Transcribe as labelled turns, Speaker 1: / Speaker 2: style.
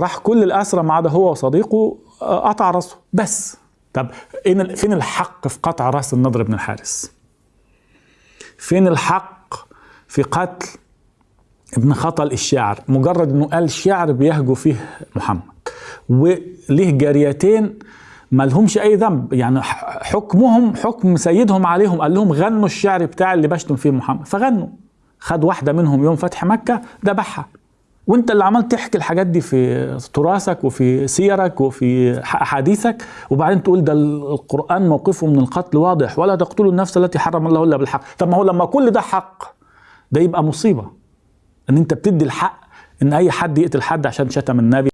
Speaker 1: راح كل الأسرى ما عدا هو وصديقه آه، قطع راسه. بس. طب فين الحق في قطع راس النضر بن الحارس فين الحق في قتل ابن خطل الشاعر؟ مجرد إنه قال شعر بيهجو فيه محمد. وليه جاريتين ما لهمش أي ذنب. يعني حكمهم حكم سيدهم عليهم. قال لهم غنوا الشعر بتاع اللي بشتم فيه محمد. فغنوا. خد واحدة منهم يوم فتح مكة ذبحها. وانت اللي عمال تحكي الحاجات دي في تراثك وفي سيرك وفي أحاديثك وبعدين تقول ده القرآن موقفه من القتل واضح ولا تقتلوا النفس التي حرم الله إلا بالحق. طب ما هو لما كل ده حق ده يبقى مصيبة. إن أنت بتدي الحق إن أي حد يقتل حد عشان شتم النبي.